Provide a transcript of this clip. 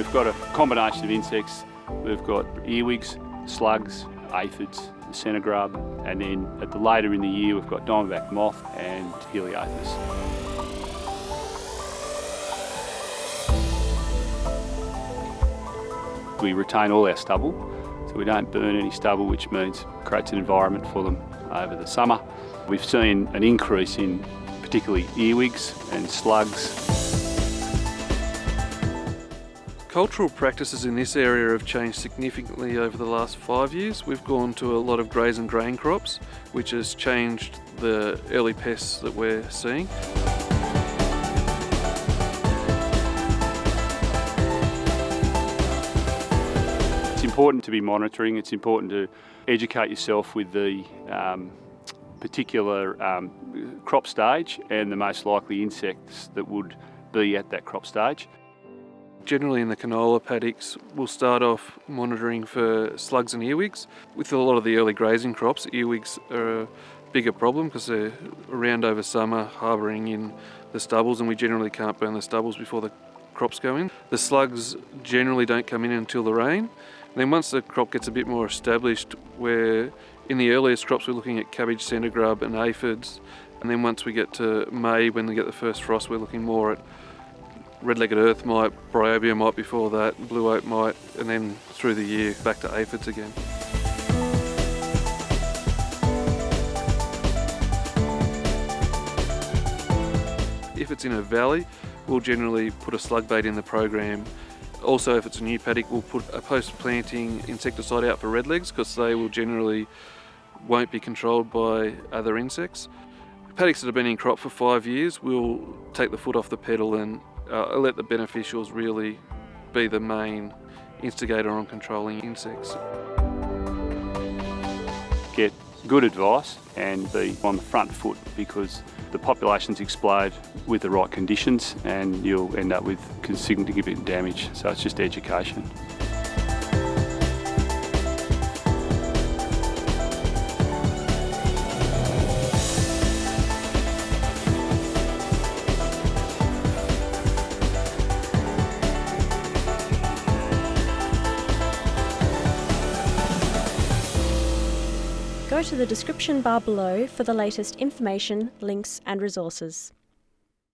we've got a combination of insects. We've got earwigs, slugs, aphids, centre grub, and then at the later in the year we've got diamondback moth and Heliothis. We retain all our stubble, so we don't burn any stubble, which means creates an environment for them over the summer. We've seen an increase in particularly earwigs and slugs. Cultural practices in this area have changed significantly over the last five years. We've gone to a lot of graze and grain crops, which has changed the early pests that we're seeing. It's important to be monitoring, it's important to educate yourself with the um, particular um, crop stage and the most likely insects that would be at that crop stage. Generally in the canola paddocks, we'll start off monitoring for slugs and earwigs. With a lot of the early grazing crops, earwigs are a bigger problem because they're around over summer, harbouring in the stubbles, and we generally can't burn the stubbles before the crops go in. The slugs generally don't come in until the rain. Then once the crop gets a bit more established, where in the earliest crops we're looking at cabbage, centre grub and aphids, and then once we get to May, when we get the first frost, we're looking more at red-legged earth mite, bryobia mite before that, blue oat mite, and then through the year back to aphids again. If it's in a valley, we'll generally put a slug bait in the program. Also, if it's a new paddock, we'll put a post-planting insecticide out for redlegs because they will generally won't be controlled by other insects. Paddocks that have been in crop for five years, we'll take the foot off the pedal and uh, let the beneficials really be the main instigator on controlling insects. Get good advice and be on the front foot because the populations explode with the right conditions and you'll end up with significant damage. So it's just education. Go to the description bar below for the latest information, links and resources.